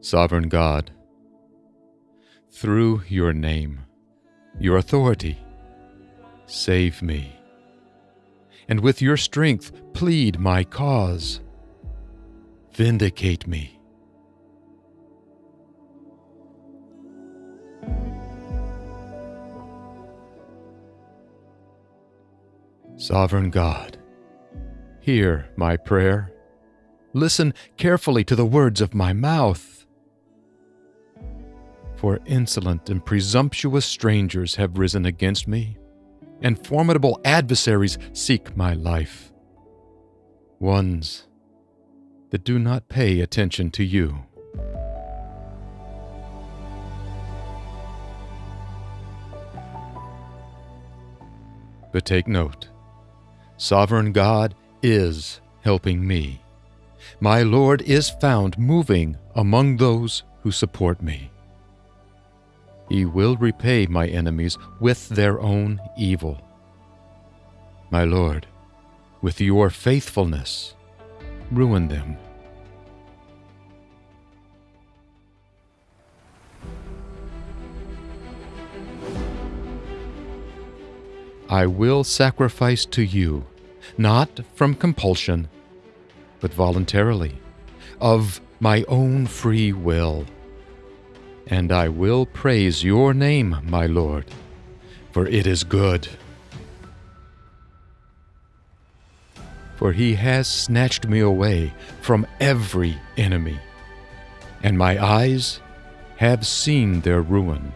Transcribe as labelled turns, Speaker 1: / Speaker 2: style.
Speaker 1: Sovereign God, through your name, your authority, save me, and with your strength plead my cause. Vindicate me. Sovereign God, hear my prayer. Listen carefully to the words of my mouth. For insolent and presumptuous strangers have risen against me, and formidable adversaries seek my life. Ones that do not pay attention to you. But take note Sovereign God is helping me. My Lord is found moving among those who support me. He will repay my enemies with their own evil. My Lord, with your faithfulness, ruin them. I will sacrifice to you, not from compulsion, but voluntarily, of my own free will. And I will praise your name, my Lord, for it is good. For he has snatched me away from every enemy, and my eyes have seen their ruin.